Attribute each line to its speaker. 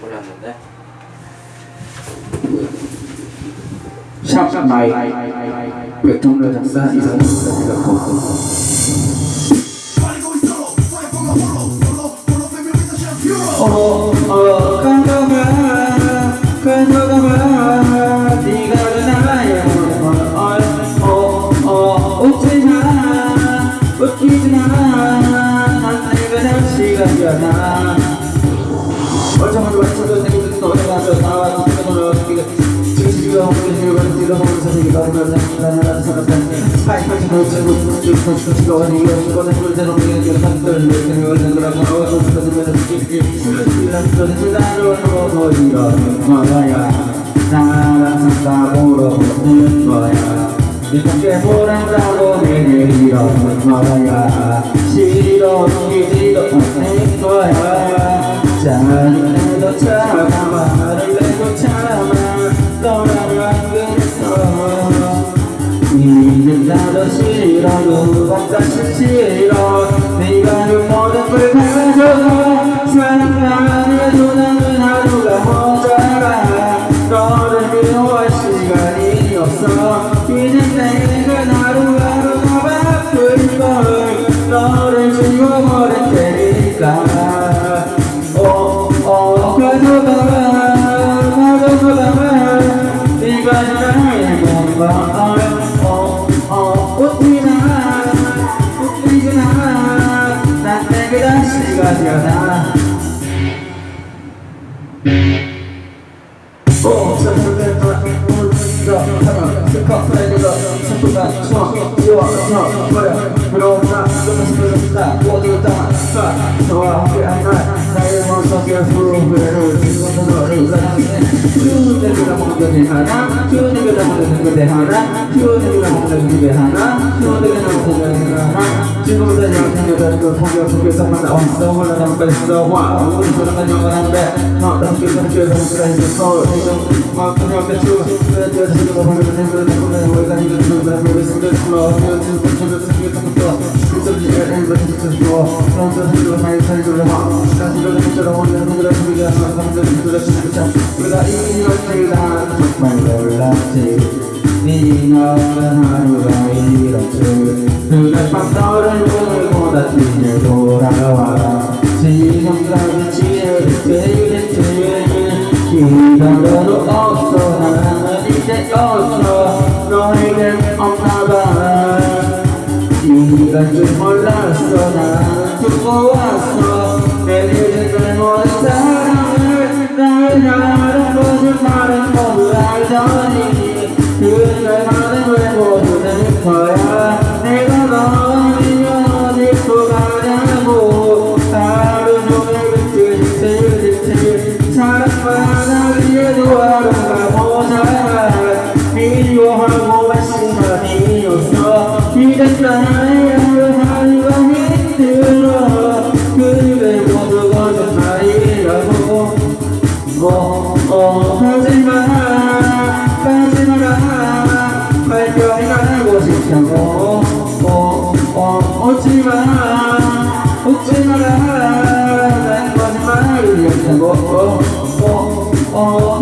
Speaker 1: 뿌렸는데.
Speaker 2: 샵 마이 외통료 작사 이상훈 작곡 어, 어, 가져 완성된 생긴 노래가 저 나와 지금으로 지금 없는 일반 뒤로 보면서 되게 많은 나는 사람들 하이파이트 놓치고 지금 지금 어디 이거는 불대로 산들 이렇게 오는 거라고 하고 그러면 이런 그런 나로 하고 이러 거야 나랑 상담으로 보는 거야 이렇게 보란다고 내게 이러는 거야 싫어 이지도 않는 거야 자 는데도 참아 말을 내고 참아 너라고 안 그랬어 누군가 싫어 とは違うなおう、それそれそれもう一度、たぶん、せっかくだけど、ちょっとだ、ちょっと、要は、そう、これ、ブローカー、どの人だった、こういう歌、さあ、人は、ふけあんない、大変 움나, 너무 슬프다, 모두 다, 너와 함께한 날, 나의 맘속에 후회를 지고서 너를 사랑해. 휴대기가 먹는 게 하나, 휴대기가 먹는 게 하나, 휴대기가 먹는 게 하나, 휴대기가 먹는 게 하나. 지금부터 여자친구들 그 포기 속에서만 나왔어, 올라간 뺐어, 와, 우리 사랑은 영원한데, 너 함께 함께 함께 해서 지금 막 그냥 대충 그래도 지금 보면 내가 내가 내가 내가 내가 내가 내가 슬러 내가 지금 저거 지금 또 그래서 이 지금까지 지혜를 되겠지 기다려도 없어. 나는 이제 없어. 없나봐 네가 줄 몰랐어 나는 두고 왔 거짓말이었다고 어, 어,